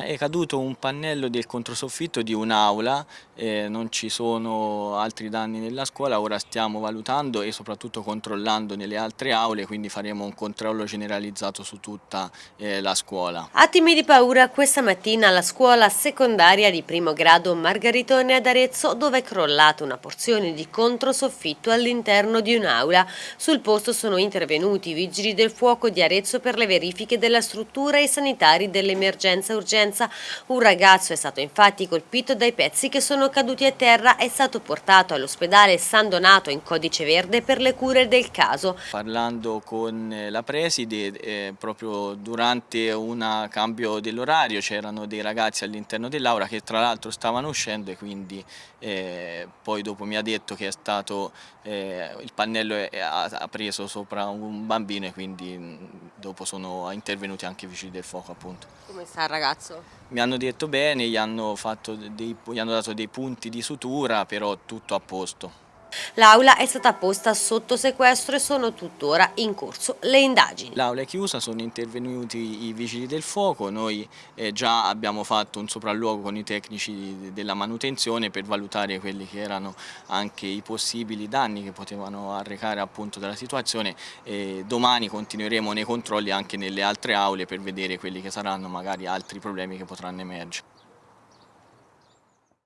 È caduto un pannello del controsoffitto di un'aula, eh, non ci sono altri danni nella scuola, ora stiamo valutando e soprattutto controllando nelle altre aule, quindi faremo un controllo generalizzato su tutta eh, la scuola. Attimi di paura questa mattina alla scuola secondaria di primo grado Margaritone ad Arezzo dove è crollata una porzione di controsoffitto all'interno di un'aula. Sul posto sono intervenuti i vigili del fuoco di Arezzo per le verifiche della struttura e i sanitari dell'emergenza urgenza violenza. Un ragazzo è stato infatti colpito dai pezzi che sono caduti a terra e è stato portato all'ospedale San Donato in codice verde per le cure del caso. Parlando con eh, la preside, eh, proprio durante un cambio dell'orario c'erano dei ragazzi all'interno dell'aula che tra l'altro stavano uscendo e quindi eh, poi dopo mi ha detto che è stato, eh, il pannello è, ha, ha, preso sopra un bambino e quindi mm, dopo sono intervenuti anche i vigili del fuoco appunto. Come sta il ragazzo? Mi hanno detto bene, gli hanno, dei, gli hanno dato dei punti di sutura, però tutto a posto. L'aula è stata posta sotto sequestro e sono tuttora in corso le indagini. L'aula è chiusa, sono intervenuti i vigili del fuoco, noi eh, già abbiamo fatto un sopralluogo con i tecnici della manutenzione per valutare quelli che erano anche i possibili danni che potevano arrecare appunto dalla situazione e domani continueremo nei controlli anche nelle altre aule per vedere quelli che saranno magari altri problemi che potranno emergere.